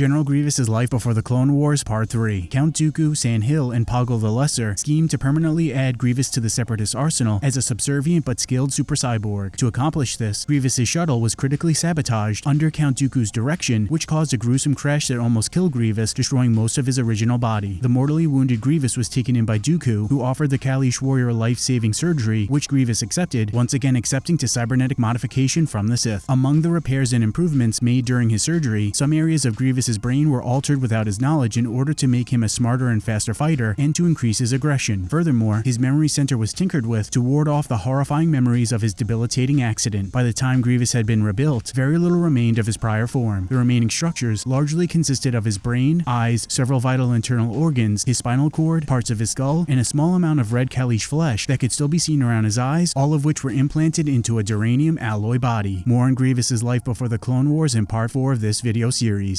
General Grievous' Life Before the Clone Wars Part 3 Count Dooku, San Hill, and Poggle the Lesser scheme to permanently add Grievous to the Separatist arsenal as a subservient but skilled super cyborg. To accomplish this, Grievous' shuttle was critically sabotaged under Count Dooku's direction, which caused a gruesome crash that almost killed Grievous, destroying most of his original body. The mortally wounded Grievous was taken in by Dooku, who offered the Kaleesh warrior life-saving surgery, which Grievous accepted, once again accepting to cybernetic modification from the Sith. Among the repairs and improvements made during his surgery, some areas of Grievous's brain were altered without his knowledge in order to make him a smarter and faster fighter and to increase his aggression. Furthermore, his memory center was tinkered with to ward off the horrifying memories of his debilitating accident. By the time Grievous had been rebuilt, very little remained of his prior form. The remaining structures largely consisted of his brain, eyes, several vital internal organs, his spinal cord, parts of his skull, and a small amount of red Kaleesh flesh that could still be seen around his eyes, all of which were implanted into a duranium alloy body. More on Grievous's life before the Clone Wars in part 4 of this video series.